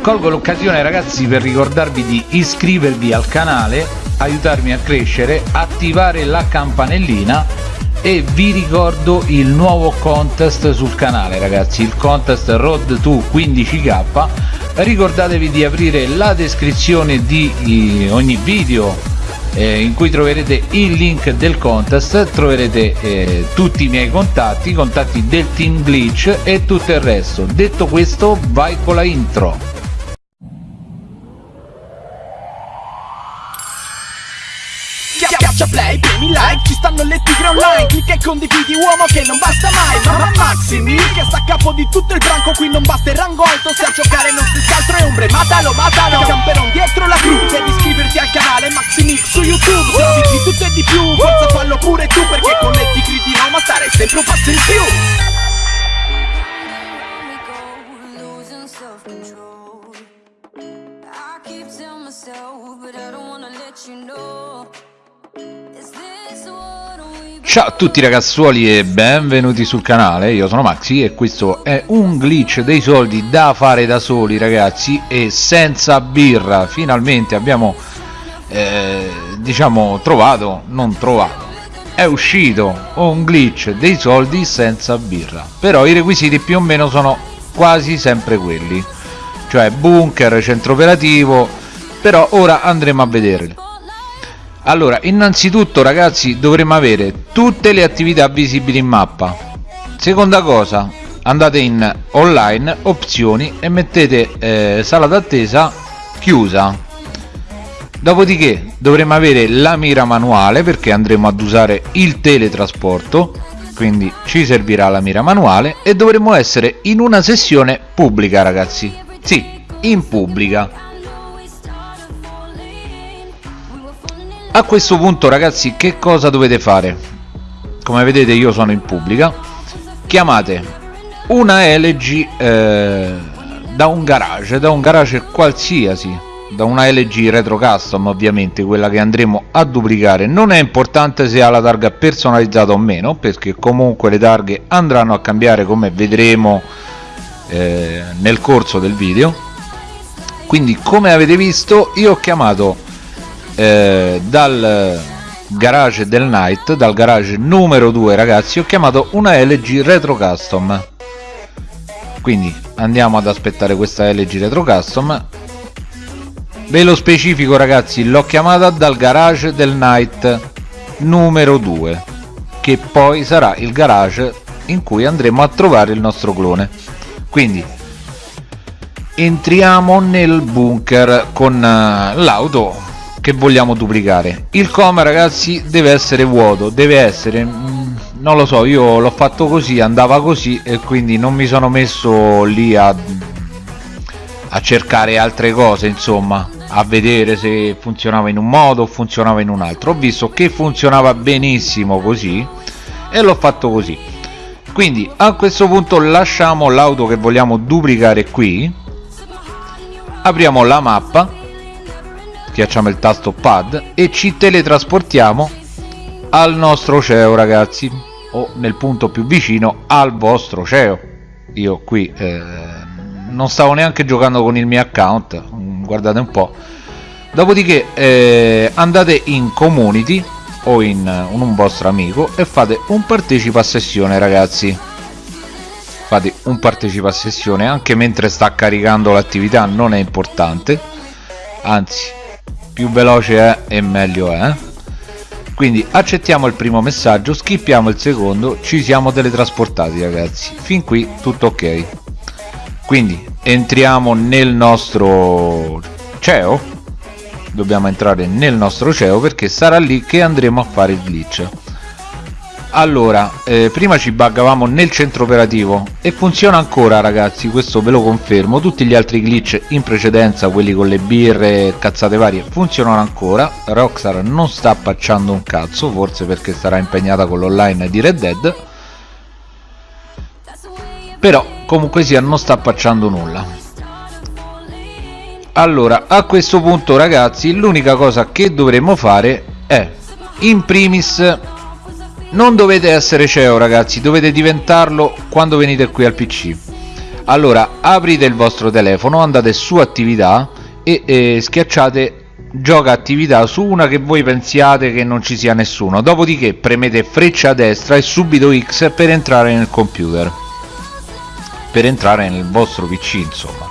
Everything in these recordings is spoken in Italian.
colgo l'occasione ragazzi per ricordarvi di iscrivervi al canale aiutarmi a crescere attivare la campanellina e vi ricordo il nuovo contest sul canale ragazzi il contest road to 15k ricordatevi di aprire la descrizione di ogni video eh, in cui troverete il link del contest troverete eh, tutti i miei contatti contatti del team glitch e tutto il resto. Detto questo vai con la intro like, ci stanno le tigre online. Clicca e condividi uomo che non basta mai. Mamma Maximi che sta a capo di tutto il branco. Qui non basta il rango alto. Se a giocare non si altro è ombre. Matalo, matalo, camperon Ciao a tutti ragazzuoli e benvenuti sul canale, io sono Maxi e questo è un glitch dei soldi da fare da soli ragazzi e senza birra, finalmente abbiamo eh, diciamo trovato, non trovato, è uscito un glitch dei soldi senza birra, però i requisiti più o meno sono quasi sempre quelli, cioè bunker, centro operativo, però ora andremo a vederli allora innanzitutto ragazzi dovremmo avere tutte le attività visibili in mappa. Seconda cosa andate in online opzioni e mettete eh, sala d'attesa chiusa. Dopodiché dovremo avere la mira manuale perché andremo ad usare il teletrasporto. Quindi ci servirà la mira manuale e dovremo essere in una sessione pubblica ragazzi. Sì in pubblica a questo punto ragazzi che cosa dovete fare? Come vedete io sono in pubblica. Chiamate una LG eh, da un garage da un garage qualsiasi da una LG retro custom ovviamente quella che andremo a duplicare. Non è importante se ha la targa personalizzata o meno perché comunque le targhe andranno a cambiare come vedremo eh, nel corso del video. Quindi come avete visto io ho chiamato eh, dal garage del night dal garage numero 2 ragazzi ho chiamato una LG retro custom. Quindi andiamo ad aspettare questa LG retro custom. Ve lo specifico ragazzi l'ho chiamata dal garage del night numero 2 che poi sarà il garage in cui andremo a trovare il nostro clone. Quindi entriamo nel bunker con uh, l'auto che vogliamo duplicare. Il coma ragazzi deve essere vuoto deve essere mm, non lo so io l'ho fatto così andava così e quindi non mi sono messo lì a, a cercare altre cose insomma a vedere se funzionava in un modo o funzionava in un altro. Ho visto che funzionava benissimo così e l'ho fatto così. Quindi a questo punto lasciamo l'auto che vogliamo duplicare qui apriamo la mappa schiacciamo il tasto pad e ci teletrasportiamo al nostro CEO ragazzi o nel punto più vicino al vostro CEO. Io qui eh, non stavo neanche giocando con il mio account guardate un po' dopodiché eh, andate in community o in, in un vostro amico e fate un partecipa a sessione ragazzi. Fate un partecipa a sessione anche mentre sta caricando l'attività non è importante. Anzi più veloce è e meglio è. Quindi accettiamo il primo messaggio skippiamo il secondo ci siamo teletrasportati ragazzi. Fin qui tutto ok. Quindi entriamo nel nostro CEO dobbiamo entrare nel nostro CEO perché sarà lì che andremo a fare il glitch allora eh, prima ci buggavamo nel centro operativo e funziona ancora ragazzi questo ve lo confermo. Tutti gli altri glitch in precedenza quelli con le birre cazzate varie funzionano ancora. Rockstar non sta pacciando un cazzo forse perché sarà impegnata con l'online di Red Dead. Però comunque sia non sta pacciando nulla. Allora a questo punto ragazzi l'unica cosa che dovremmo fare è in primis non dovete essere CEO ragazzi dovete diventarlo quando venite qui al pc allora aprite il vostro telefono andate su attività e, e schiacciate gioca attività su una che voi pensiate che non ci sia nessuno. Dopodiché premete freccia a destra e subito X per entrare nel computer. Per entrare nel vostro PC insomma.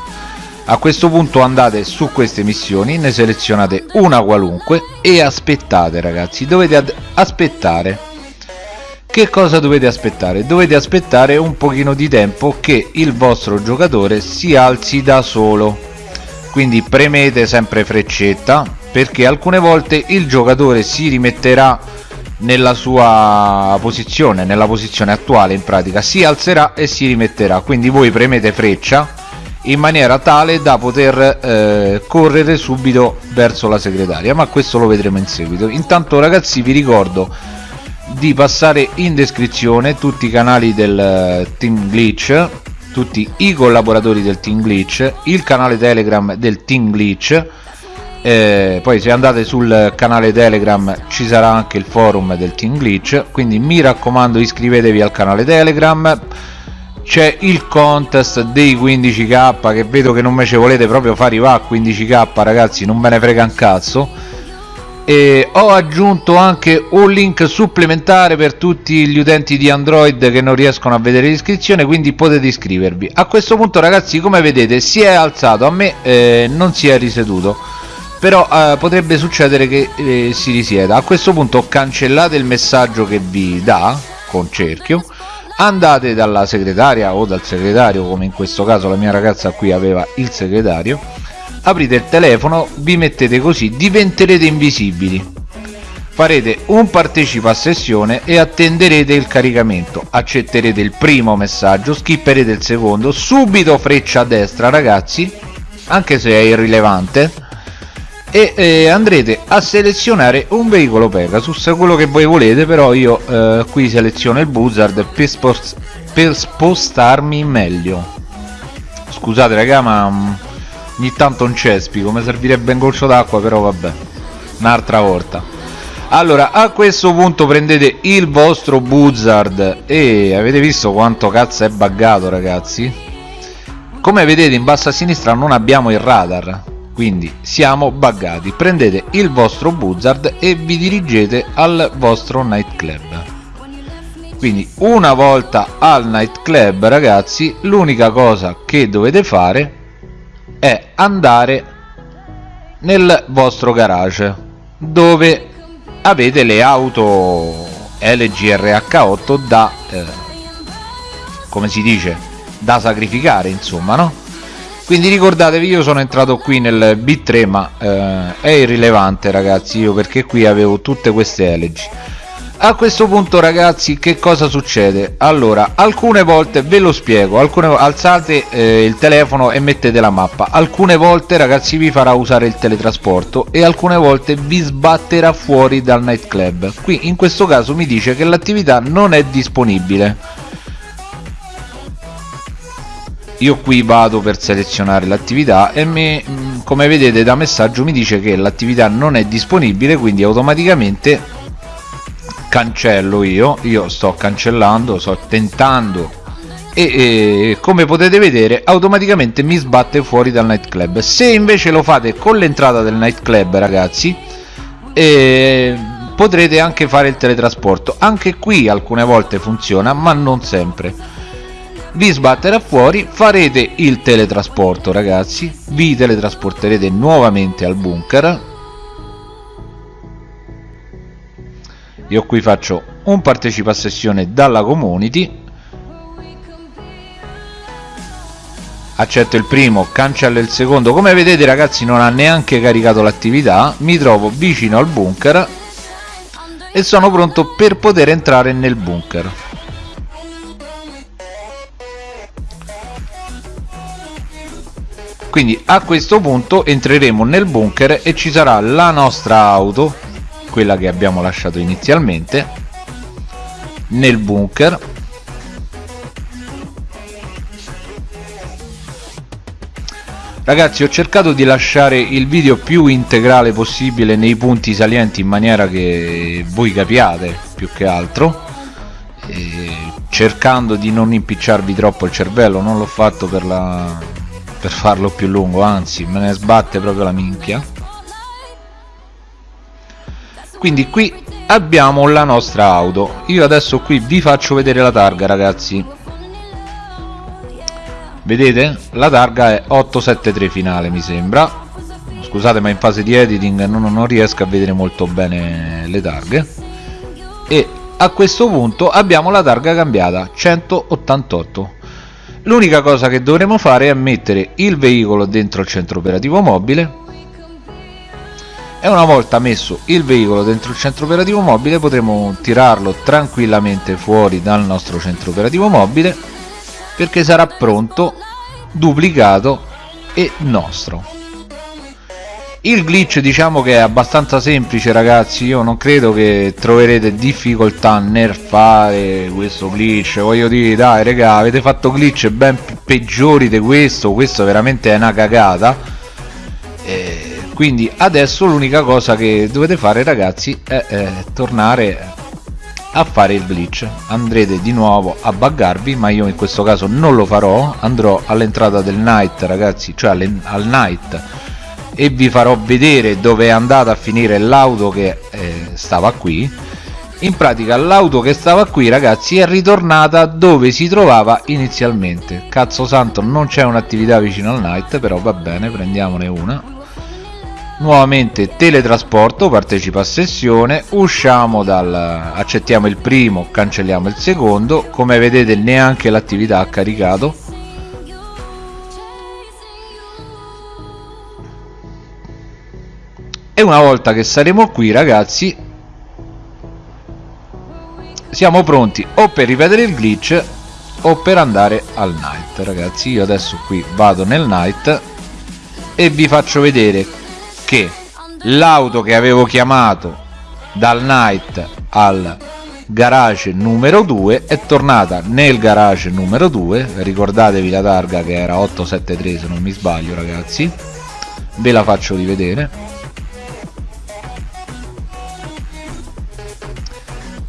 A questo punto andate su queste missioni ne selezionate una qualunque e aspettate ragazzi. Dovete aspettare che cosa dovete aspettare? dovete aspettare un pochino di tempo che il vostro giocatore si alzi da solo. Quindi premete sempre freccetta perché alcune volte il giocatore si rimetterà nella sua posizione nella posizione attuale in pratica si alzerà e si rimetterà. Quindi voi premete freccia in maniera tale da poter eh, correre subito verso la segretaria ma questo lo vedremo in seguito. Intanto ragazzi vi ricordo di passare in descrizione tutti i canali del eh, Team Glitch tutti i collaboratori del Team Glitch, il canale Telegram del Team Glitch, eh, poi se andate sul canale Telegram ci sarà anche il forum del Team Glitch, quindi mi raccomando iscrivetevi al canale Telegram, c'è il contest dei 15k che vedo che non me ci volete proprio fare i va a 15k ragazzi, non me ne frega un cazzo e ho aggiunto anche un link supplementare per tutti gli utenti di Android che non riescono a vedere l'iscrizione quindi potete iscrivervi. A questo punto ragazzi come vedete si è alzato. A me eh, non si è riseduto però eh, potrebbe succedere che eh, si risieda. A questo punto cancellate il messaggio che vi dà con cerchio. Andate dalla segretaria o dal segretario come in questo caso la mia ragazza qui aveva il segretario aprite il telefono vi mettete così diventerete invisibili. Farete un partecipa a sessione e attenderete il caricamento. Accetterete il primo messaggio skipperete il secondo subito freccia a destra ragazzi anche se è irrilevante e eh, andrete a selezionare un veicolo Pegasus quello che voi volete però io eh, qui seleziono il Buzzard per, per spostarmi meglio. Scusate raga ma mm, ogni tanto un cespico mi servirebbe un goccio d'acqua però vabbè un'altra volta. Allora a questo punto prendete il vostro buzzard e avete visto quanto cazzo è buggato ragazzi? Come vedete in basso a sinistra non abbiamo il radar quindi siamo buggati. Prendete il vostro buzzard e vi dirigete al vostro nightclub. Quindi una volta al nightclub ragazzi l'unica cosa che dovete fare è andare nel vostro garage dove avete le auto LGRH8 da eh, come si dice da sacrificare insomma no? Quindi ricordatevi io sono entrato qui nel B3 ma eh, è irrilevante ragazzi io perché qui avevo tutte queste LG a questo punto ragazzi che cosa succede? Allora alcune volte ve lo spiego alcune alzate eh, il telefono e mettete la mappa. Alcune volte ragazzi vi farà usare il teletrasporto e alcune volte vi sbatterà fuori dal nightclub. Qui in questo caso mi dice che l'attività non è disponibile. Io qui vado per selezionare l'attività e mi, come vedete da messaggio mi dice che l'attività non è disponibile quindi automaticamente cancello io io sto cancellando sto tentando. E, e, come potete vedere automaticamente mi sbatte fuori dal nightclub. Se invece lo fate con l'entrata del nightclub ragazzi eh, potrete anche fare il teletrasporto. Anche qui alcune volte funziona ma non sempre. Vi sbatterà fuori farete il teletrasporto ragazzi. Vi teletrasporterete nuovamente al bunker io qui faccio un partecipa sessione dalla community. Accetto il primo cancello il secondo. Come vedete ragazzi non ha neanche caricato l'attività. Mi trovo vicino al bunker e sono pronto per poter entrare nel bunker. Quindi a questo punto entreremo nel bunker e ci sarà la nostra auto quella che abbiamo lasciato inizialmente nel bunker. Ragazzi ho cercato di lasciare il video più integrale possibile nei punti salienti in maniera che voi capiate più che altro. Cercando di non impicciarvi troppo il cervello non l'ho fatto per, la... per farlo più lungo anzi me ne sbatte proprio la minchia quindi qui abbiamo la nostra auto. Io adesso qui vi faccio vedere la targa ragazzi. Vedete? La targa è 873 finale mi sembra. Scusate ma in fase di editing non, non riesco a vedere molto bene le targhe. E a questo punto abbiamo la targa cambiata 188 l'unica cosa che dovremo fare è mettere il veicolo dentro il centro operativo mobile e una volta messo il veicolo dentro il centro operativo mobile potremo tirarlo tranquillamente fuori dal nostro centro operativo mobile perché sarà pronto duplicato e nostro. Il glitch diciamo che è abbastanza semplice ragazzi. Io non credo che troverete difficoltà nel fare questo glitch. Voglio dire dai raga avete fatto glitch ben peggiori di questo. Questo veramente è una cagata. E quindi adesso l'unica cosa che dovete fare ragazzi è, è tornare a fare il glitch. Andrete di nuovo a buggarvi ma io in questo caso non lo farò. Andrò all'entrata del night ragazzi cioè al night e vi farò vedere dove è andata a finire l'auto che eh, stava qui. In pratica l'auto che stava qui ragazzi è ritornata dove si trovava inizialmente. Cazzo santo non c'è un'attività vicino al night però va bene prendiamone una nuovamente teletrasporto partecipa a sessione usciamo dal accettiamo il primo cancelliamo il secondo. Come vedete neanche l'attività ha caricato. E una volta che saremo qui ragazzi siamo pronti o per ripetere il glitch o per andare al night. Ragazzi io adesso qui vado nel night e vi faccio vedere che l'auto che avevo chiamato dal night al garage numero 2 è tornata nel garage numero 2 ricordatevi la targa che era 873 se non mi sbaglio ragazzi. Ve la faccio rivedere.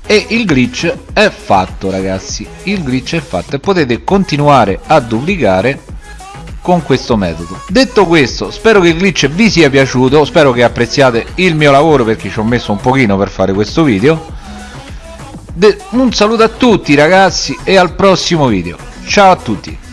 E il glitch è fatto ragazzi. Il glitch è fatto e potete continuare a duplicare con questo metodo. Detto questo spero che il glitch vi sia piaciuto spero che apprezziate il mio lavoro perché ci ho messo un pochino per fare questo video. De un saluto a tutti ragazzi e al prossimo video. Ciao a tutti